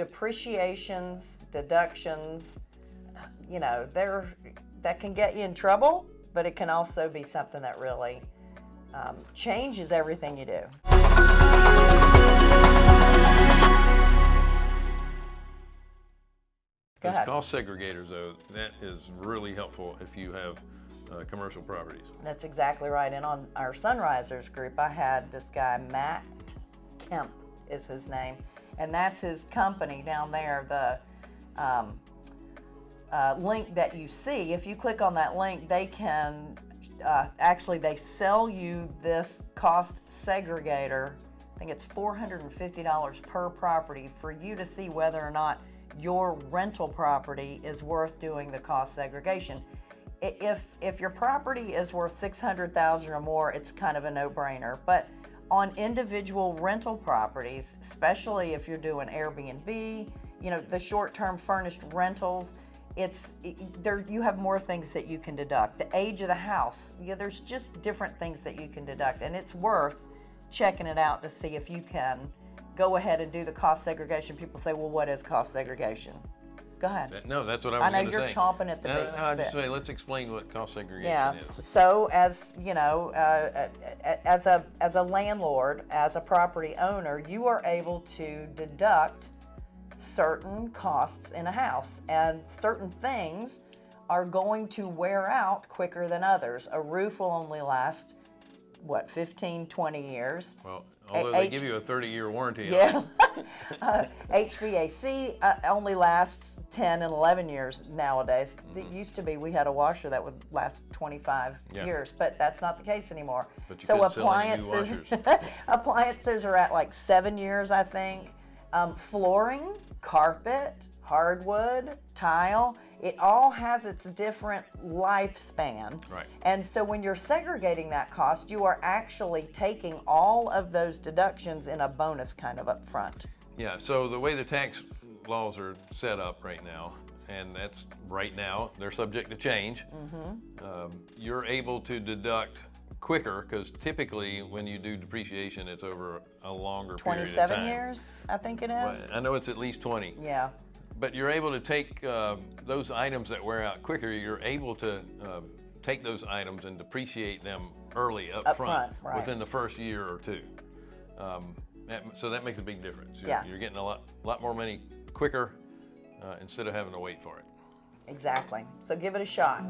depreciations, deductions, you know, they're, that can get you in trouble, but it can also be something that really um, changes everything you do. Ahead. cost segregators, though, that is really helpful if you have uh, commercial properties. That's exactly right. And on our Sunrisers group, I had this guy, Matt Kemp is his name. And that's his company down there, the um, uh, link that you see. If you click on that link, they can, uh, actually they sell you this cost segregator. I think it's $450 per property for you to see whether or not your rental property is worth doing the cost segregation. If, if your property is worth 600,000 or more, it's kind of a no-brainer. But on individual rental properties, especially if you're doing Airbnb, you know, the short-term furnished rentals, it's there you have more things that you can deduct. The age of the house, yeah, there's just different things that you can deduct, and it's worth checking it out to see if you can go ahead and do the cost segregation. People say, well, what is cost segregation? Go ahead. No, that's what I was I know going to say. you're chomping at the No, bit- no, I just say, let's explain what cost segregation Yeah. is. So as you know, uh, as a as a landlord, as a property owner, you are able to deduct certain costs in a house, and certain things are going to wear out quicker than others. A roof will only last what 15, 20 years. Well, although they H- give you a 30-year warranty on it. Yeah. uh, HVAC uh, only lasts 10 and 11 years nowadays. It used to be we had a washer that would last 25 Mm-hmm. Yeah. years, but that's not the case anymore. But you so couldn't sell any new appliances appliances are at like 7 years, I think. Um, flooring, carpet, hardwood, tile, it all has its different lifespan. Right. And so when you're segregating that cost, you are actually taking all of those deductions in a bonus kind of up front. Yeah, so the way the tax laws are set up right now, and that's right now, they're subject to change. Mm-hmm. Um, you're able to deduct quicker because typically when you do depreciation, it's over a longer period 27 years, I think it is. Right. I know it's at least 20. Yeah, But you're able to take uh, those items that wear out quicker, you're able to uh, take those items and depreciate them early up, Up front, right. within the first year or two. Um, that, so that makes a big difference. You're, Yes. you're getting a lot, lot more money quicker uh, instead of having to wait for it. exactly. So give it a shot.